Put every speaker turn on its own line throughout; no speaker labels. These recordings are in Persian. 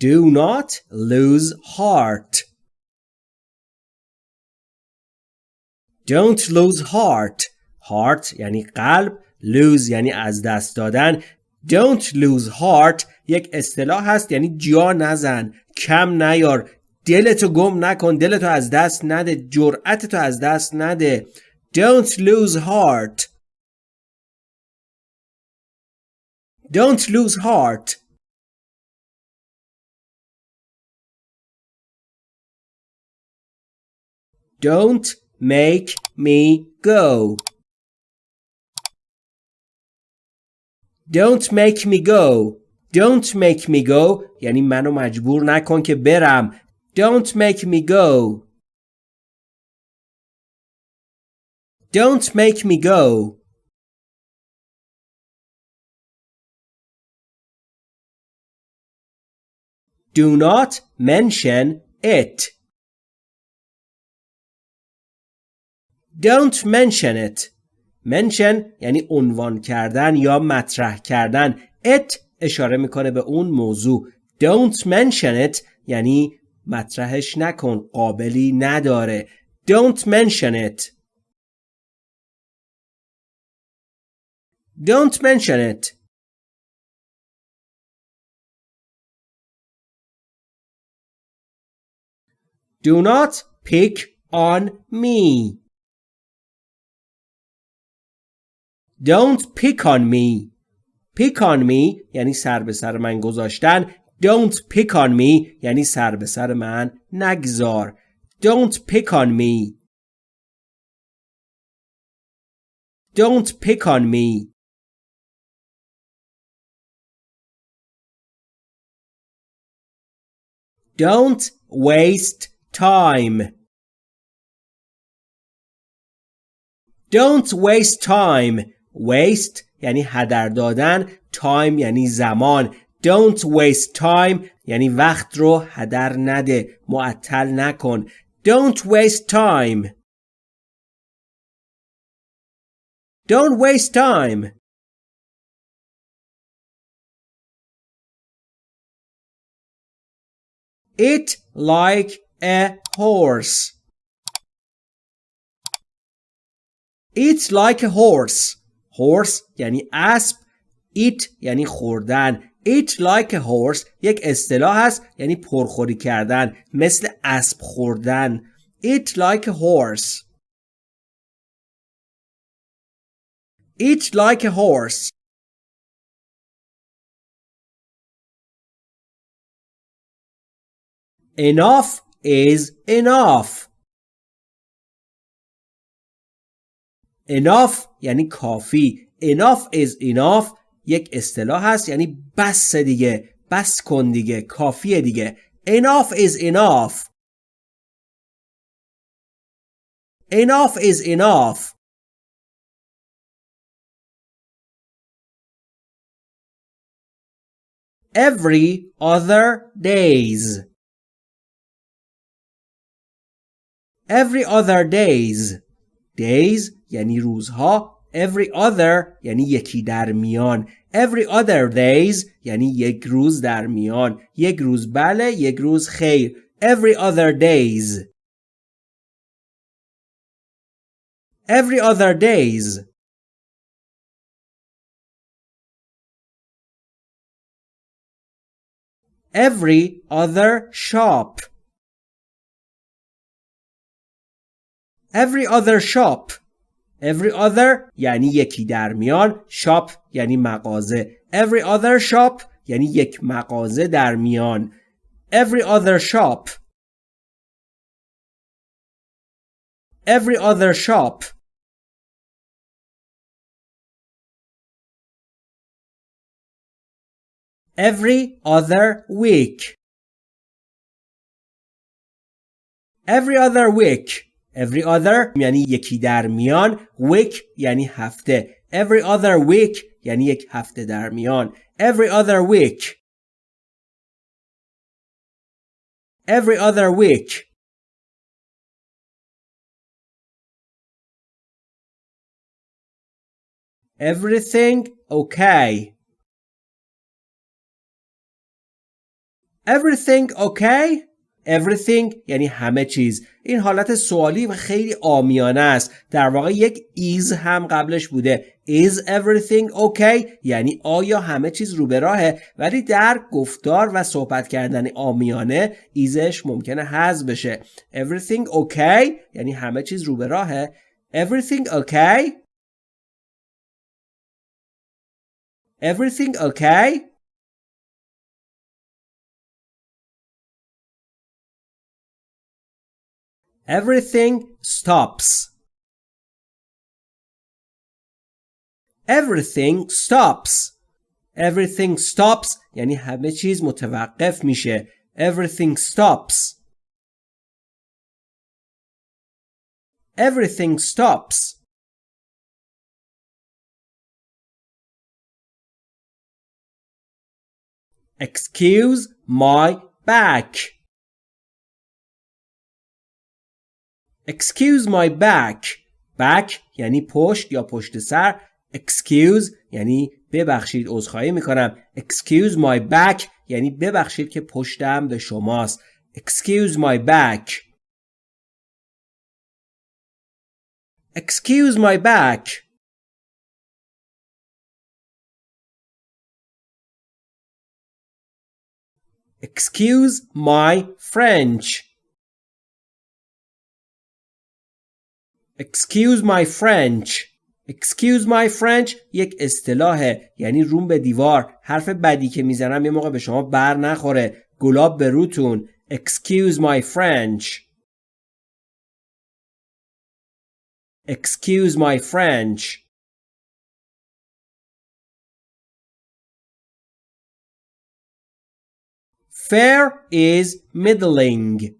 Do not lose heart. Don't lose heart. Heart یعنی قلب. Lose یعنی از دست دادن. Don't lose heart یک اصطلاح هست یعنی جا نزن. کم نیار. دلتو گم نکن. دلتو از دست نده. جرأتتو از دست نده. Don't lose heart. Don't lose heart. Don't make me go. Don't make me go. Don't make me go یعنی منو مجبور نکن که برم. Don't make me go. Don't make me go. Do not mention it. Don't mention it. mention یعنی عنوان کردن یا مطرح کردن. it اشاره می‌کنه به اون موضوع. Don't mention it یعنی مطرحش نکن. قابلی نداره. Don't mention it. Don't mention it. Do not pick on me. Don't pick on me. Pick on me یعنی سر به سر من گذاشتن. Don't pick on me یعنی سر به سر من نگذار. Don't pick on me. Don't pick on me. Don't waste time. Don't waste time. Waste یعنی هدر دادن. Time یعنی زمان. Don't waste time یعنی وقت رو هدر نده. معطل نکن. Don't waste time. Don't waste time. It like a horse. It's like a horse. Horse یعنی اسب. Eat یعنی خوردن. Eat like a horse یک اصطلاح هست یعنی پرخوری کردن. مثل اسب خوردن. Eat like a horse. Eat like a horse. Enough is enough. Enough یعنی کافی enough is enough یک اصطلاح هست یعنی بس دیگه بس کن دیگه کافیه دیگه enough is enough enough is enough every other days every other days days یعنی روزها every other یعنی یکی در میان every other days یعنی یک روز در میان یک روز بله یک روز خیر every other days every other days every other shop every other shop every other یعنی یکی در میان shop یعنی مغازه every other shop یعنی یک مغازه در میان every other shop every other shop every other week every other week every other یعنی یکی در میان week یعنی هفته every other week یعنی یک هفته در میان every other week every other week everything okay everything okay Everything یعنی همه چیز. این حالت سوالی و خیلی آمیانه است. در واقع یک is هم قبلش بوده. Is everything okay یعنی آیا همه چیز رو به راهه؟ ولی در گفتار و صحبت کردن آمیانه ایزش ممکنه حذف بشه. Everything okay یعنی همه چیز رو به راهه. Everything okay everything okay Everything stops. Everything stops. Everything stops یعنی همه چیز متوقف میشه. Everything stops. Everything stops. Excuse my back. Excuse my back back یعنی پشت یا پشت سر Excuse یعنی ببخشید عذرخواهی می‌کنم Excuse my back یعنی ببخشید که پشتم به شماست Excuse my back Excuse my back Excuse my French Excuse my French Excuse my French یک اصطلاحه یعنی روم به دیوار حرف بدی که می‌زنم یه موقع به شما بر نخوره گلاب به روتون Excuse my French Excuse my French Fair is middling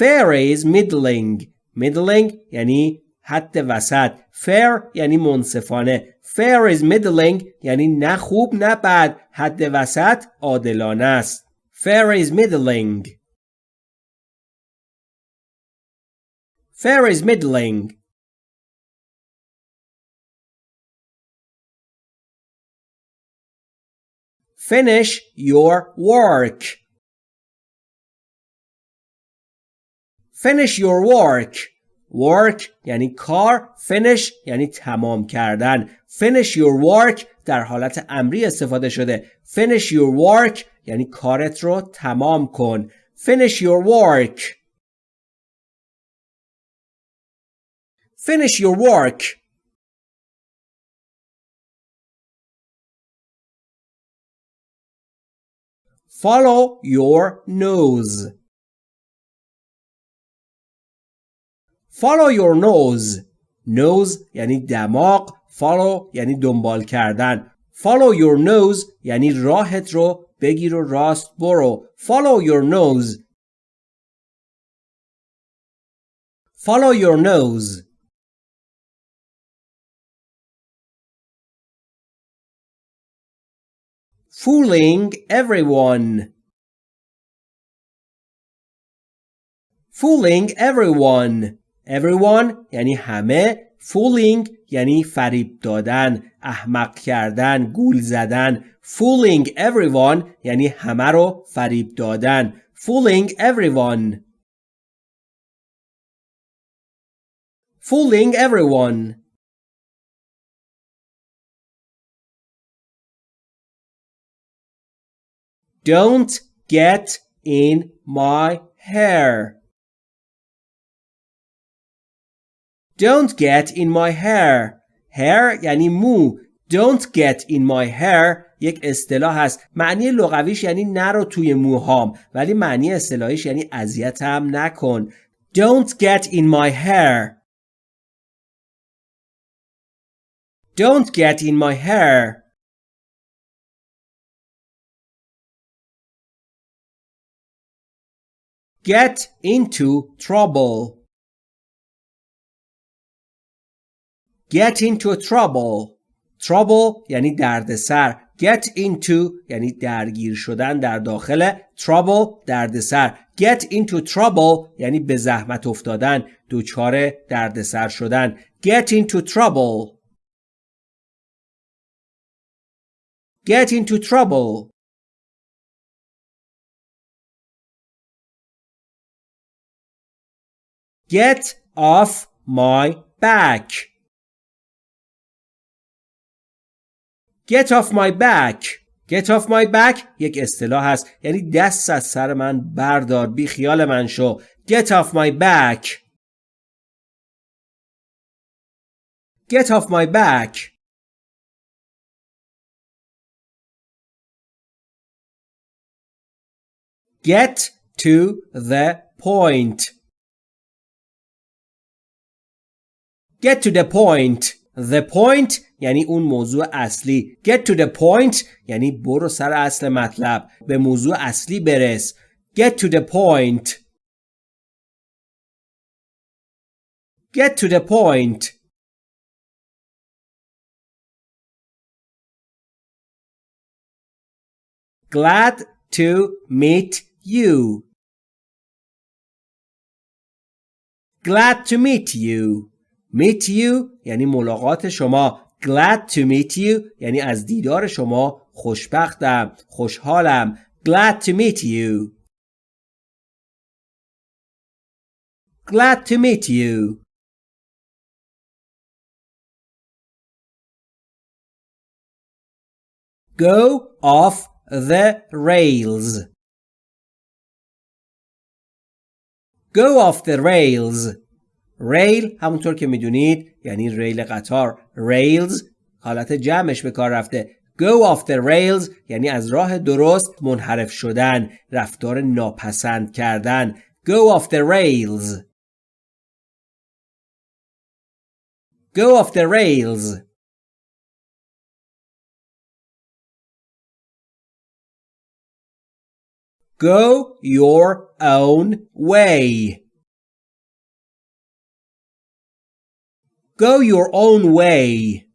fair is middling middling یعنی حد وسط fair یعنی منصفانه fair is middling یعنی نه خوب نه بد حد وسط عادلانه است fair is middling fair is middling finish your work Finish your work. Work یعنی کار. Finish یعنی تمام کردن. Finish your work در حالت امری استفاده شده. Finish your work یعنی کارت رو تمام کن. Finish your work. Finish your work. Follow your nose. Follow your nose. Nose یعنی دماغ. Follow یعنی دنبال کردن. Follow your nose یعنی راهت رو بگیر و راست برو. Follow your nose. Follow your nose. Fooling everyone. Fooling everyone. everyone یعنی همه fooling یعنی فریب دادن احمق کردن گول زدن fooling everyone یعنی همه رو فریب دادن fooling everyone fooling everyone Don't get in my hair. Don't get in my hair. Hair یعنی مو. Don't get in my hair یک اصطلاح هست. معنی لغویش یعنی نرو توی موهام ولی معنی اصطلاحیش یعنی اذیتم نکن. Don't get in my hair. Don't get in my hair. Get into trouble. Get into trouble trouble یعنی دردسر get into یعنی درگیر شدن در داخل trouble دردسر get into trouble یعنی به زحمت افتادن دچار دردسر شدن get into trouble Get into trouble. Get off my back. Get off my back. Get off my back یک اصطلاح هست یعنی دست از سر من بردار بی خیال من شو Get off my back Get off my back Get to the point Get to the point The point یعنی اون موضوع اصلی Get to the point یعنی برو سر اصل مطلب به موضوع اصلی برس Get to the point Get to the point Glad to meet you Glad to meet you Meet you یعنی ملاقات شما glad to meet you یعنی از دیدار شما خوشبختم خوشحالم glad to meet you glad to meet you go off the rails go off the rails ریل همونطور که می‌دونید یعنی ریل قطار. ریلز حالت جمعش به کار رفته. Go off the rails یعنی از راه درست منحرف شدن رفتار ناپسند کردن. Go off the rails. Go off the rails. Go your own way. Go your own way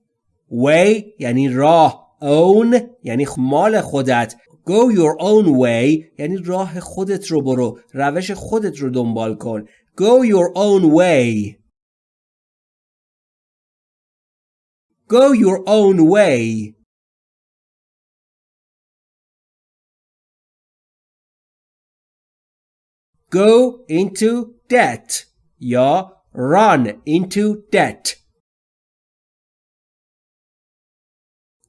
way یعنی راه own یعنی مال خودت Go your own way یعنی راه خودت رو برو روش خودت رو دنبال کن Go your own way Go your own way Go into debt یا run into debt.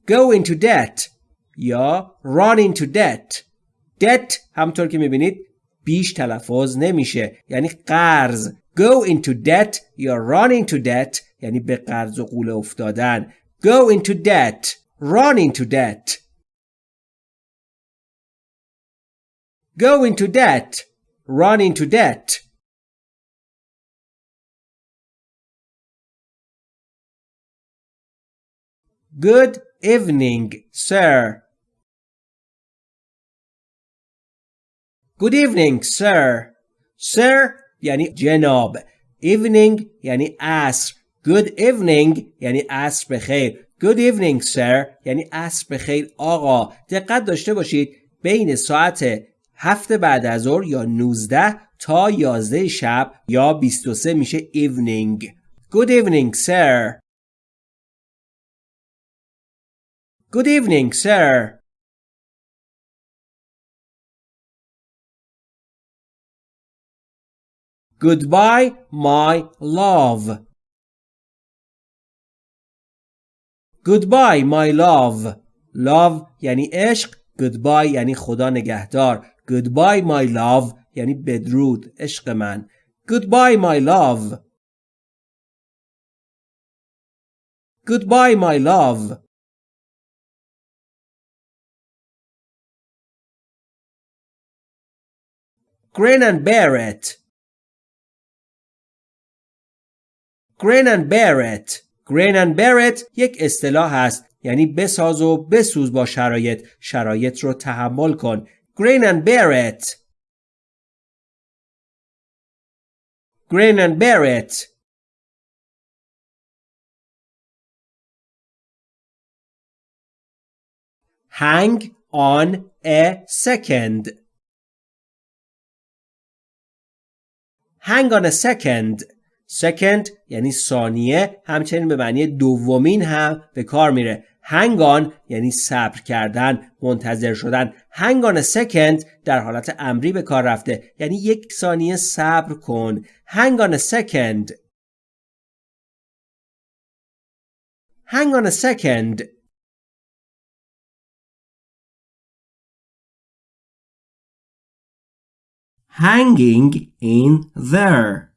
Go into debt یا run into debt. debt همطور که میبینید بیش تلفظ نمیشه یعنی قرض go into debt یا run into debt یعنی به قرض و قوله افتادن go into debt run into debt go into debt run into debt Good evening, sir. Good evening, sir. Sir یعنی جناب. Evening یعنی عصر. Good evening یعنی عصر بخیر. Good evening, sir یعنی عصر بخیر آقا. دقت داشته باشید بین ساعت هفت بعد از ظهر یا 19 تا 11 شب یا 23 میشه evening. Good evening, sir. Good evening, sir. Goodbye, my love. Goodbye, my love. Love یعنی عشق. Goodbye یعنی خدا نگهدار. Goodbye, my love یعنی بدرود. عشق من. Goodbye, my love. Goodbye, my love. Grin and bear it. Grin and bear it. Grin and bear it یک اصطلاح است یعنی بساز و بسوز با شرایط شرایط رو تحمل کن Grin and bear it. Grin and bear it. Hang on a second. Hang on a second. Second یعنی ثانیه همچنین به معنی دومین هم به کار میره. Hang on یعنی صبر کردن منتظر شدن. Hang on a second در حالت امری به کار رفته. یعنی یک ثانیه صبر کن. Hang on a second. Hang on a second. Hanging in there.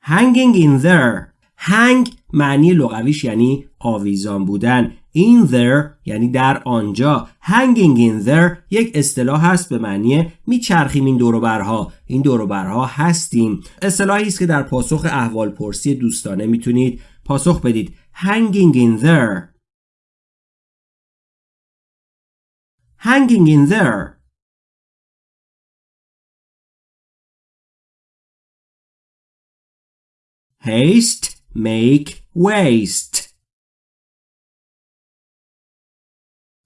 Hanging in there. Hang معنی لغویش یعنی آویزان بودن. In there یعنی در آنجا. Hanging in there یک اصطلاح هست به معنی میچرخیم این دوروبرها این دوروبرها هستیم. اصطلاحی است که در پاسخ احوال پرسی دوستانه می‌تونید پاسخ بدید. Hanging in there. Hanging in there haste make waste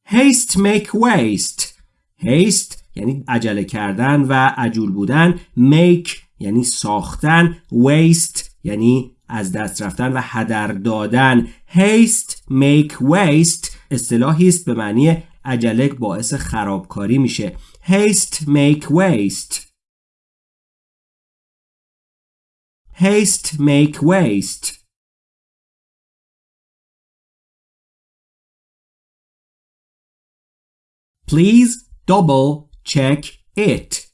haste make waste haste یعنی عجله کردن و عجول بودن make یعنی ساختن waste یعنی از دست رفتن و هدر دادن haste make waste اصطلاحی است به معنی عجله باعث خرابکاری میشه haste make waste haste make waste Please double check it.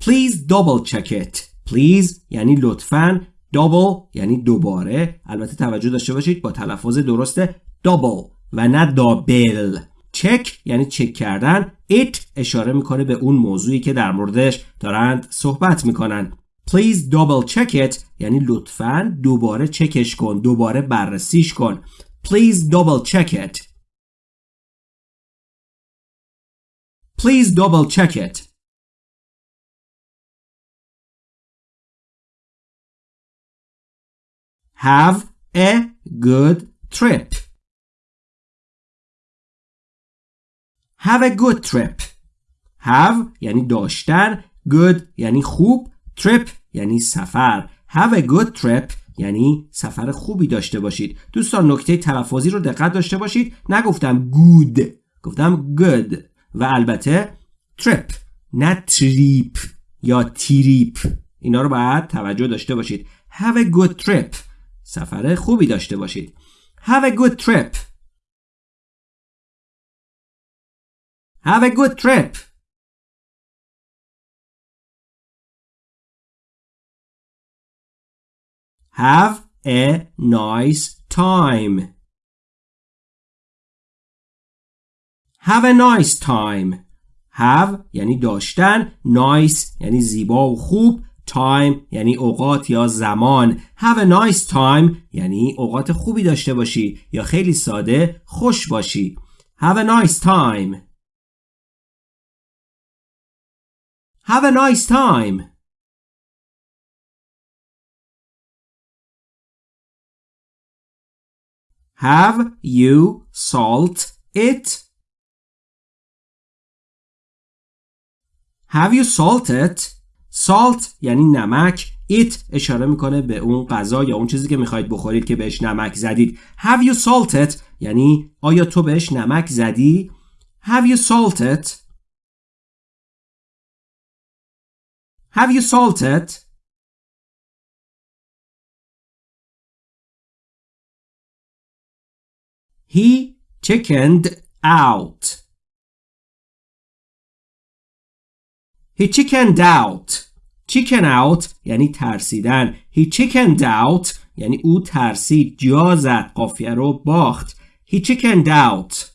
Please double check it. Please یعنی لطفاً double یعنی دوباره. البته توجه داشته باشید با تلفظ درست double و نه دابل چک یعنی چک کردن. It اشاره می‌کنه به اون موضوعی که در موردش دارند صحبت می‌کنن. Please double check it. یعنی لطفاً دوباره چکش کن دوباره بررسیش کن. Please double check it. Please double check it. Have a good trip. Have a good trip. Have یعنی داشتن. Good یعنی خوب. Trip یعنی سفر. Have a good trip یعنی سفر خوبی داشته باشید. دوستان نکته تلفظی رو دقت داشته باشید. نگفتم good گفتم good. و البته تریپ نه تریپ یا تریپ اینا رو باید توجه داشته باشید. Have a good trip. سفر خوبی داشته باشید have a good trip have a good trip have a nice time Have a nice time. Have یعنی داشتن nice یعنی زیبا و خوب time یعنی اوقات یا زمان Have a nice time یعنی اوقات خوبی داشته باشی یا خیلی ساده خوش باشی Have a nice time Have a nice time Have you salt it? Have you salted? Salt یعنی نمک It اشاره می‌کنه به اون غذا یا اون چیزی که می‌خواید بخورید که بهش نمک زدید Have you salted? یعنی آیا تو بهش نمک زدی؟ Have you salted? Have you salted? He chickened out. He chickened out. Chicken out یعنی ترسیدن. He chickened out یعنی او ترسید. جا زد. قافیه رو باخت. He chickened out.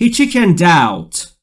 He chickened out.